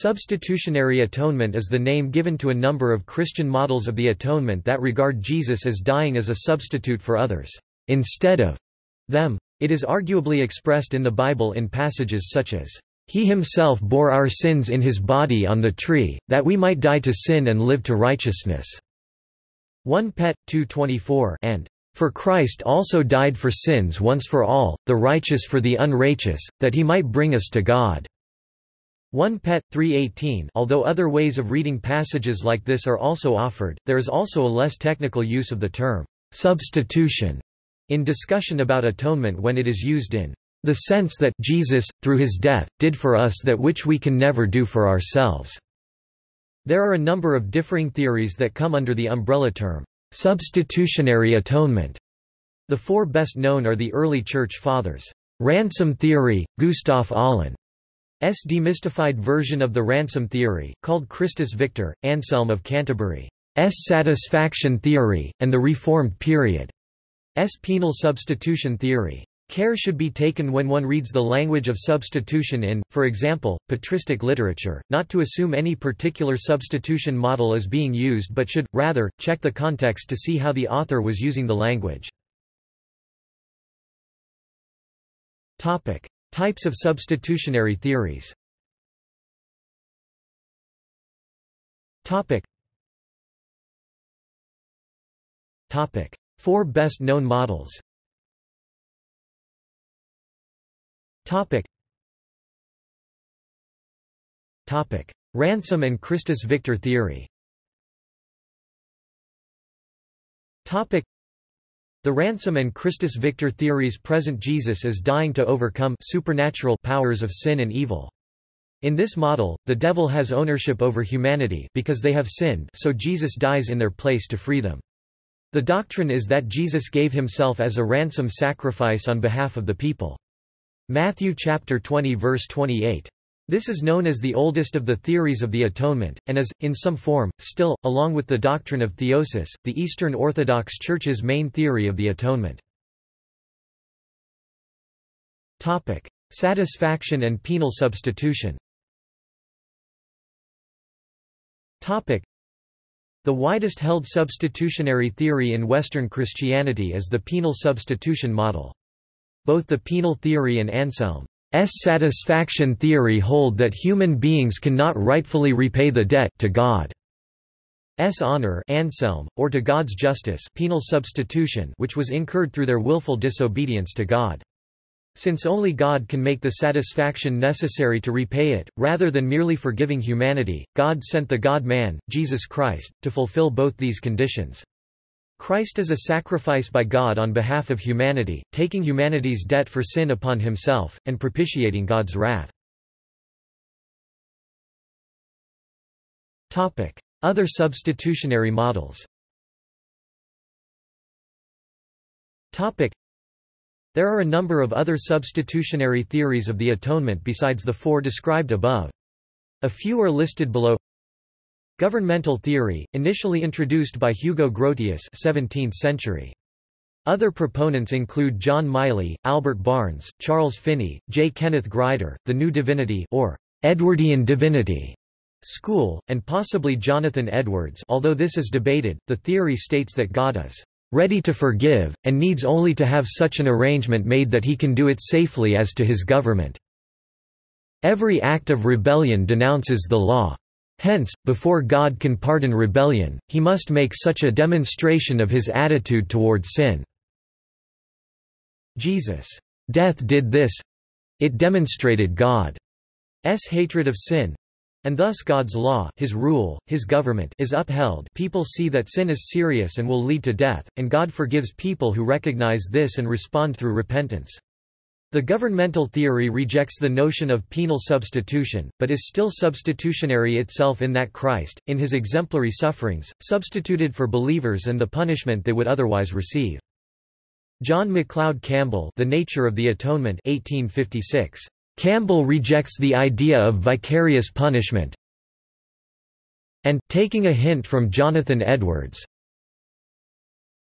Substitutionary atonement is the name given to a number of Christian models of the atonement that regard Jesus as dying as a substitute for others, instead of them. It is arguably expressed in the Bible in passages such as, "...he himself bore our sins in his body on the tree, that we might die to sin and live to righteousness." 1 Pet. 2.24 and for Christ also died for sins once for all, the righteous for the unrighteous, that he might bring us to God." 1 Pet. 3.18 Although other ways of reading passages like this are also offered, there is also a less technical use of the term, "'substitution' in discussion about atonement when it is used in the sense that Jesus, through his death, did for us that which we can never do for ourselves." There are a number of differing theories that come under the umbrella term, "'substitutionary atonement'". The four best known are the early Church Fathers' ransom theory, Gustaf Aulén, S. demystified version of the ransom theory, called Christus Victor, Anselm of Canterbury, S. satisfaction theory, and the Reformed period, S. penal substitution theory. Care should be taken when one reads the language of substitution in, for example, patristic literature, not to assume any particular substitution model is being used but should, rather, check the context to see how the author was using the language. Types of substitutionary theories Topic. Topic. Four best-known models Topic. Topic. Ransom and Christus Victor theory Topic. The ransom and Christus Victor theories present Jesus as dying to overcome supernatural powers of sin and evil. In this model, the devil has ownership over humanity because they have sinned so Jesus dies in their place to free them. The doctrine is that Jesus gave himself as a ransom sacrifice on behalf of the people. Matthew chapter 20 verse 28. This is known as the oldest of the theories of the atonement, and is, in some form, still, along with the doctrine of theosis, the Eastern Orthodox Church's main theory of the atonement. Satisfaction and penal substitution The widest held substitutionary theory in Western Christianity is the penal substitution model. Both the penal theory and Anselm satisfaction theory hold that human beings cannot rightfully repay the debt to God. S honor Anselm, or to God's justice penal substitution which was incurred through their willful disobedience to God. Since only God can make the satisfaction necessary to repay it, rather than merely forgiving humanity, God sent the God-man, Jesus Christ, to fulfill both these conditions. Christ is a sacrifice by God on behalf of humanity, taking humanity's debt for sin upon himself, and propitiating God's wrath. Other substitutionary models There are a number of other substitutionary theories of the atonement besides the four described above. A few are listed below Governmental theory, initially introduced by Hugo Grotius 17th century. Other proponents include John Miley, Albert Barnes, Charles Finney, J. Kenneth Grider, the New Divinity or Edwardian Divinity school, and possibly Jonathan Edwards although this is debated, the theory states that God is ready to forgive, and needs only to have such an arrangement made that he can do it safely as to his government. Every act of rebellion denounces the law. Hence, before God can pardon rebellion, he must make such a demonstration of his attitude toward sin. Jesus' death did this. It demonstrated God's hatred of sin, and thus God's law his rule, his government is upheld people see that sin is serious and will lead to death, and God forgives people who recognize this and respond through repentance. The governmental theory rejects the notion of penal substitution, but is still substitutionary itself in that Christ, in his exemplary sufferings, substituted for believers and the punishment they would otherwise receive. John MacLeod Campbell The Nature of the Atonement 1856. Campbell rejects the idea of vicarious punishment and, taking a hint from Jonathan Edwards,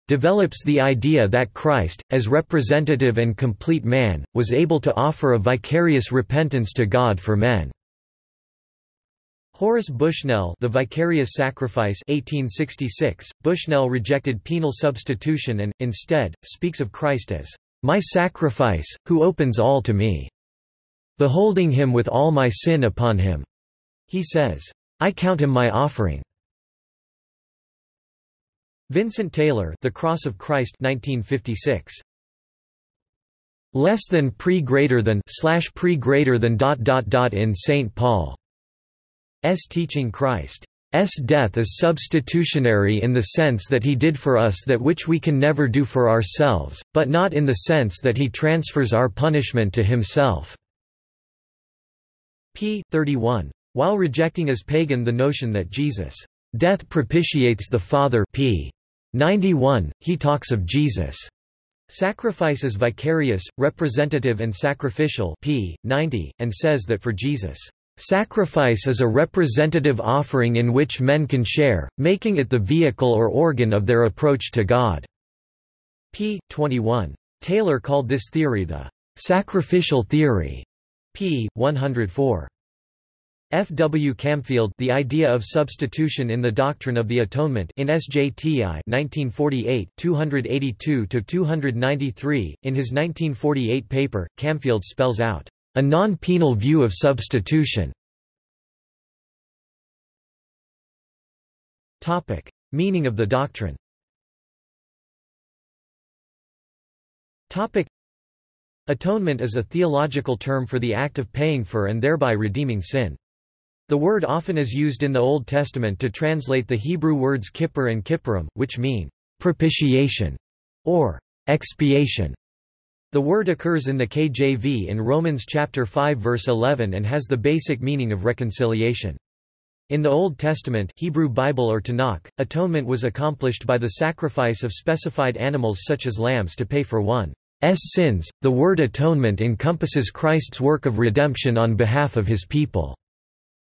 develops the idea that Christ, as representative and complete man, was able to offer a vicarious repentance to God for men. Horace Bushnell The Vicarious Sacrifice 1866, Bushnell rejected penal substitution and, instead, speaks of Christ as, "...my sacrifice, who opens all to me. Beholding him with all my sin upon him." He says, "...I count him my offering." Vincent Taylor The Cross of Christ 1956. Less than pre greater than slash pre greater than dot dot dot in St. Paul S teaching Christ s death is substitutionary in the sense that he did for us that which we can never do for ourselves, but not in the sense that he transfers our punishment to himself. p. 31. While rejecting as pagan the notion that Jesus' death propitiates the Father p. 91, he talks of Jesus' sacrifice as vicarious, representative and sacrificial p. 90, and says that for Jesus' Sacrifice is a representative offering in which men can share, making it the vehicle or organ of their approach to God. p. 21. Taylor called this theory the sacrificial theory. p. 104. F. W. Camfield The Idea of Substitution in the Doctrine of the Atonement in SJTI 1948 282–293, in his 1948 paper, Camfield spells out a non-penal view of substitution. Meaning of the doctrine. Atonement is a theological term for the act of paying for and thereby redeeming sin. The word often is used in the Old Testament to translate the Hebrew words kippur and kippurim, which mean propitiation or expiation. The word occurs in the KJV in Romans chapter 5 verse 11 and has the basic meaning of reconciliation. In the Old Testament Hebrew Bible or Tanakh, atonement was accomplished by the sacrifice of specified animals such as lambs to pay for one's sins. The word atonement encompasses Christ's work of redemption on behalf of his people.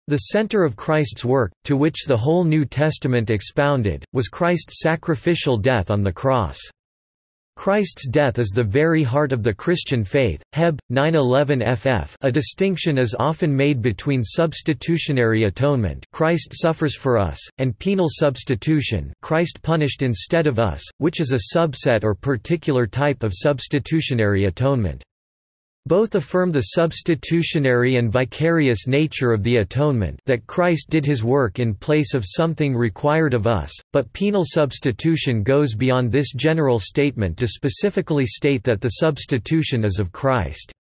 The center of Christ's work, to which the whole New Testament expounded, was Christ's sacrificial death on the cross. Christ's death is the very heart of the Christian faith. Heb 911 ff. A distinction is often made between substitutionary atonement, Christ suffers for us, and penal substitution, Christ punished instead of us, which is a subset or particular type of substitutionary atonement. Both affirm the substitutionary and vicarious nature of the atonement that Christ did his work in place of something required of us, but penal substitution goes beyond this general statement to specifically state that the substitution is of Christ's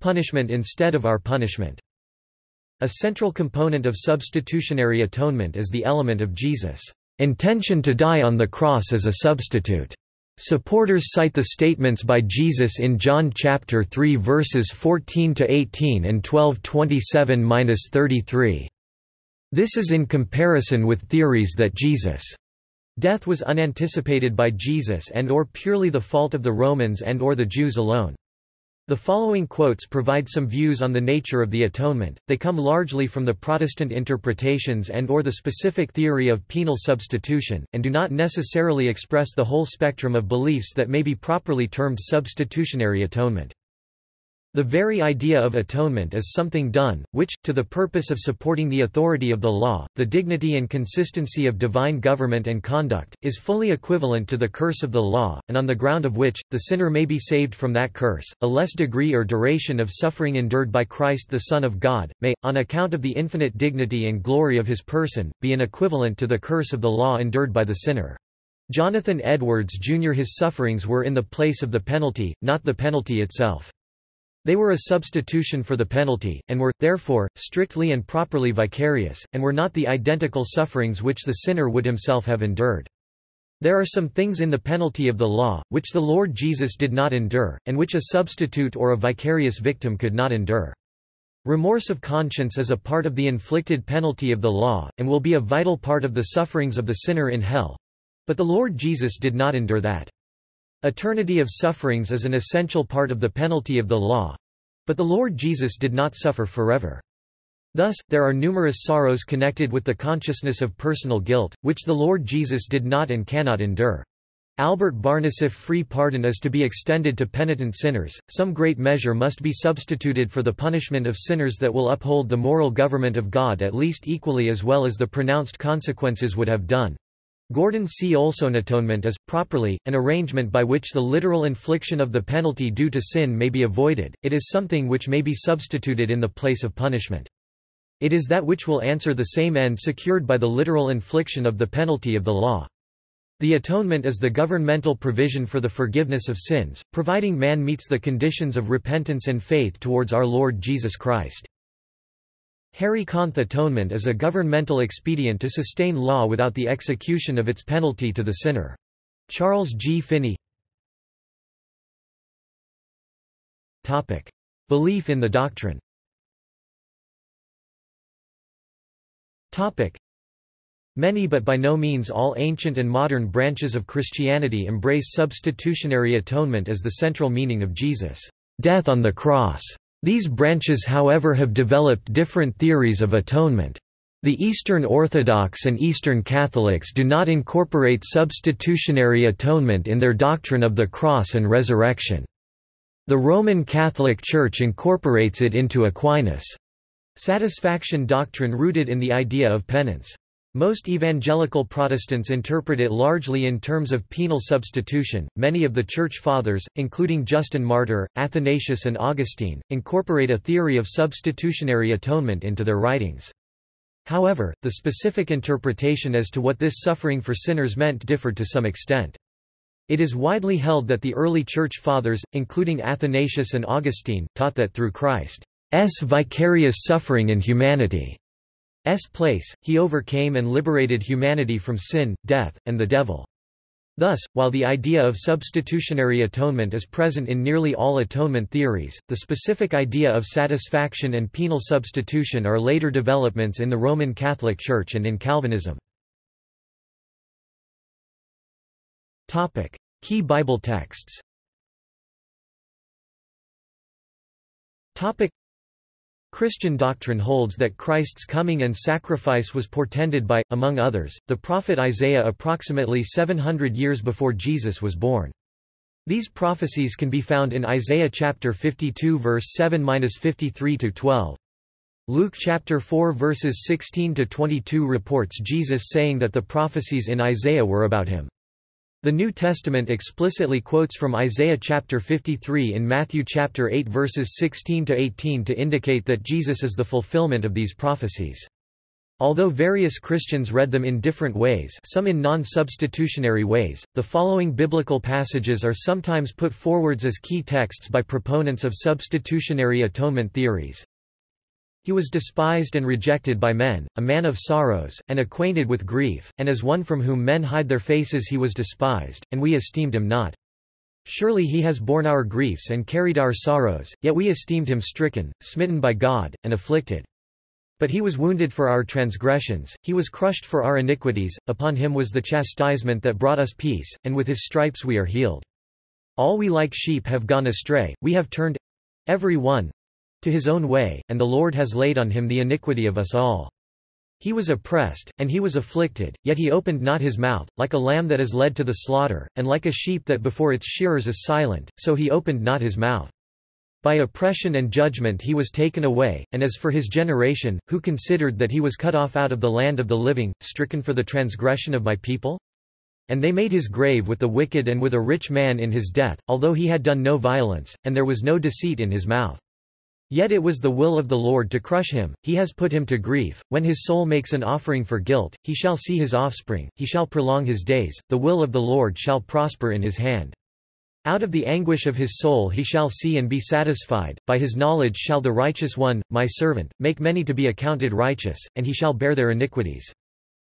punishment instead of our punishment. A central component of substitutionary atonement is the element of Jesus' intention to die on the cross as a substitute. Supporters cite the statements by Jesus in John chapter 3 verses 14 to 18 and 12:27-33. This is in comparison with theories that Jesus' death was unanticipated by Jesus and or purely the fault of the Romans and or the Jews alone. The following quotes provide some views on the nature of the atonement, they come largely from the Protestant interpretations and or the specific theory of penal substitution, and do not necessarily express the whole spectrum of beliefs that may be properly termed substitutionary atonement. The very idea of atonement is something done, which, to the purpose of supporting the authority of the law, the dignity and consistency of divine government and conduct, is fully equivalent to the curse of the law, and on the ground of which, the sinner may be saved from that curse. A less degree or duration of suffering endured by Christ the Son of God, may, on account of the infinite dignity and glory of his person, be an equivalent to the curse of the law endured by the sinner. Jonathan Edwards Jr. His sufferings were in the place of the penalty, not the penalty itself. They were a substitution for the penalty, and were, therefore, strictly and properly vicarious, and were not the identical sufferings which the sinner would himself have endured. There are some things in the penalty of the law, which the Lord Jesus did not endure, and which a substitute or a vicarious victim could not endure. Remorse of conscience is a part of the inflicted penalty of the law, and will be a vital part of the sufferings of the sinner in hell. But the Lord Jesus did not endure that. Eternity of sufferings is an essential part of the penalty of the law. But the Lord Jesus did not suffer forever. Thus, there are numerous sorrows connected with the consciousness of personal guilt, which the Lord Jesus did not and cannot endure. Albert Barnes If free pardon is to be extended to penitent sinners, some great measure must be substituted for the punishment of sinners that will uphold the moral government of God at least equally as well as the pronounced consequences would have done. Gordon C. Olson Atonement is, properly, an arrangement by which the literal infliction of the penalty due to sin may be avoided, it is something which may be substituted in the place of punishment. It is that which will answer the same end secured by the literal infliction of the penalty of the law. The atonement is the governmental provision for the forgiveness of sins, providing man meets the conditions of repentance and faith towards our Lord Jesus Christ. Harry Conn atonement is a governmental expedient to sustain law without the execution of its penalty to the sinner. Charles G. Finney Belief in the doctrine Many but by no means all ancient and modern branches of Christianity embrace substitutionary atonement as the central meaning of Jesus' death on the cross. These branches however have developed different theories of atonement. The Eastern Orthodox and Eastern Catholics do not incorporate substitutionary atonement in their doctrine of the cross and resurrection. The Roman Catholic Church incorporates it into Aquinas' satisfaction doctrine rooted in the idea of penance. Most evangelical Protestants interpret it largely in terms of penal substitution. Many of the Church Fathers, including Justin Martyr, Athanasius, and Augustine, incorporate a theory of substitutionary atonement into their writings. However, the specific interpretation as to what this suffering for sinners meant differed to some extent. It is widely held that the early Church Fathers, including Athanasius and Augustine, taught that through Christ's vicarious suffering in humanity, place, he overcame and liberated humanity from sin, death, and the devil. Thus, while the idea of substitutionary atonement is present in nearly all atonement theories, the specific idea of satisfaction and penal substitution are later developments in the Roman Catholic Church and in Calvinism. Key Bible texts Christian doctrine holds that Christ's coming and sacrifice was portended by, among others, the prophet Isaiah approximately 700 years before Jesus was born. These prophecies can be found in Isaiah chapter 52 verse 7-53 to 12. Luke chapter 4 verses 16 to 22 reports Jesus saying that the prophecies in Isaiah were about him. The New Testament explicitly quotes from Isaiah chapter 53 in Matthew chapter 8 verses 16 to 18 to indicate that Jesus is the fulfillment of these prophecies. Although various Christians read them in different ways some in non-substitutionary ways, the following biblical passages are sometimes put forwards as key texts by proponents of substitutionary atonement theories. He was despised and rejected by men, a man of sorrows, and acquainted with grief, and as one from whom men hide their faces he was despised, and we esteemed him not. Surely he has borne our griefs and carried our sorrows, yet we esteemed him stricken, smitten by God, and afflicted. But he was wounded for our transgressions, he was crushed for our iniquities, upon him was the chastisement that brought us peace, and with his stripes we are healed. All we like sheep have gone astray, we have turned—every one, to his own way, and the Lord has laid on him the iniquity of us all. He was oppressed, and he was afflicted, yet he opened not his mouth, like a lamb that is led to the slaughter, and like a sheep that before its shearers is silent, so he opened not his mouth. By oppression and judgment he was taken away, and as for his generation, who considered that he was cut off out of the land of the living, stricken for the transgression of my people? And they made his grave with the wicked and with a rich man in his death, although he had done no violence, and there was no deceit in his mouth. Yet it was the will of the Lord to crush him, he has put him to grief. When his soul makes an offering for guilt, he shall see his offspring, he shall prolong his days, the will of the Lord shall prosper in his hand. Out of the anguish of his soul he shall see and be satisfied, by his knowledge shall the righteous one, my servant, make many to be accounted righteous, and he shall bear their iniquities.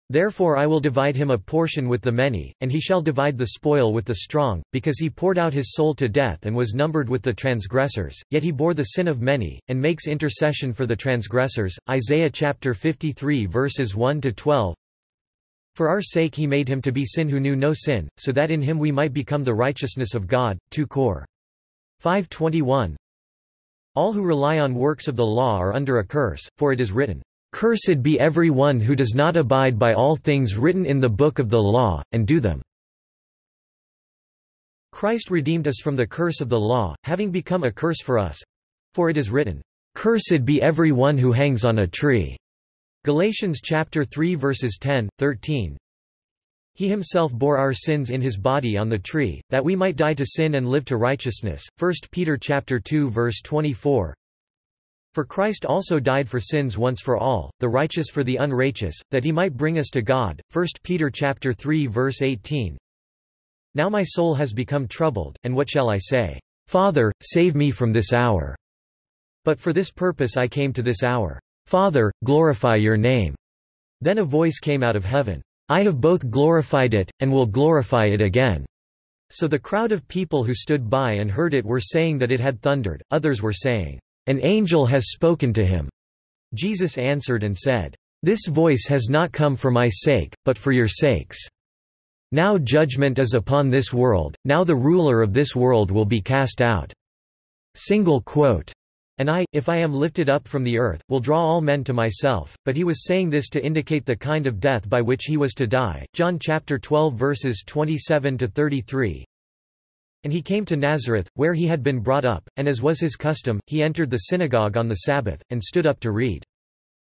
Therefore I will divide him a portion with the many, and he shall divide the spoil with the strong, because he poured out his soul to death and was numbered with the transgressors, yet he bore the sin of many, and makes intercession for the transgressors. Isaiah chapter 53 verses 1 to 12. For our sake he made him to be sin who knew no sin, so that in him we might become the righteousness of God. 2 Cor. 521. All who rely on works of the law are under a curse, for it is written, Cursed be every one who does not abide by all things written in the book of the law, and do them. Christ redeemed us from the curse of the law, having become a curse for us. For it is written, Cursed be every one who hangs on a tree. Galatians chapter 3 verses 10, 13. He himself bore our sins in his body on the tree, that we might die to sin and live to righteousness. 1 Peter chapter 2 verse 24. For Christ also died for sins once for all, the righteous for the unrighteous, that he might bring us to God. 1 Peter chapter 3 verse 18. Now my soul has become troubled, and what shall I say? Father, save me from this hour. But for this purpose I came to this hour. Father, glorify your name. Then a voice came out of heaven. I have both glorified it, and will glorify it again. So the crowd of people who stood by and heard it were saying that it had thundered, others were saying, An angel has spoken to him. Jesus answered and said, This voice has not come for my sake, but for your sakes. Now judgment is upon this world, now the ruler of this world will be cast out. Single quote. And I, if I am lifted up from the earth, will draw all men to myself. But he was saying this to indicate the kind of death by which he was to die. John chapter 12 verses 27 to 33. And he came to Nazareth, where he had been brought up, and as was his custom, he entered the synagogue on the Sabbath, and stood up to read.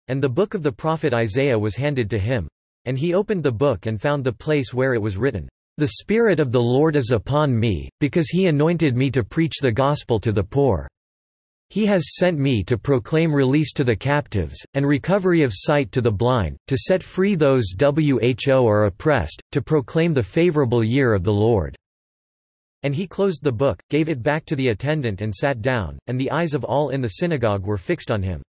And the book of the prophet Isaiah was handed to him. And he opened the book and found the place where it was written, The Spirit of the Lord is upon me, because he anointed me to preach the gospel to the poor. He has sent me to proclaim release to the captives, and recovery of sight to the blind, to set free those who are oppressed, to proclaim the favorable year of the Lord." And he closed the book, gave it back to the attendant and sat down, and the eyes of all in the synagogue were fixed on him.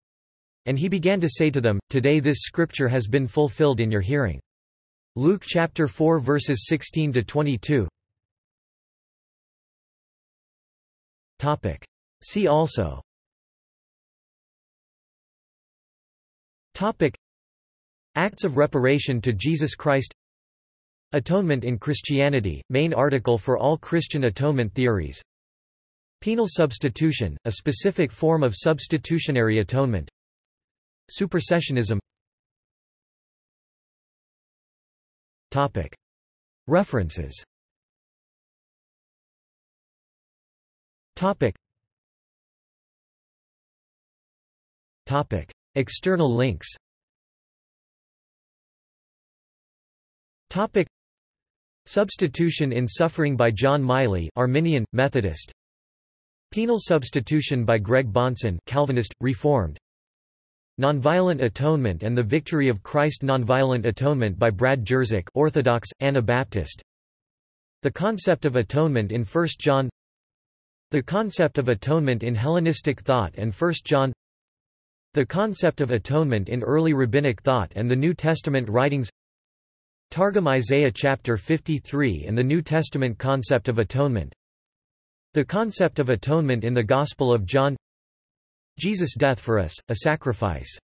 And he began to say to them, Today this scripture has been fulfilled in your hearing. Luke chapter 4 verses 16 to 22. Topic. See also Topic. Acts of reparation to Jesus Christ Atonement in Christianity, main article for all Christian atonement theories Penal substitution, a specific form of substitutionary atonement Supersessionism Topic. References Topic. Topic. External links Topic Substitution in Suffering by John Miley Arminian, Methodist. Penal Substitution by Greg Bahnsen Calvinist, Reformed. Nonviolent Atonement and the Victory of Christ Nonviolent Atonement by Brad Jersak Orthodox, Anabaptist. The Concept of Atonement in 1 John. The Concept of Atonement in Hellenistic Thought and 1 John. The concept of atonement in early rabbinic thought and the New Testament writings Targum Isaiah chapter 53 and the New Testament concept of atonement. The concept of atonement in the Gospel of John. Jesus' death for us, a sacrifice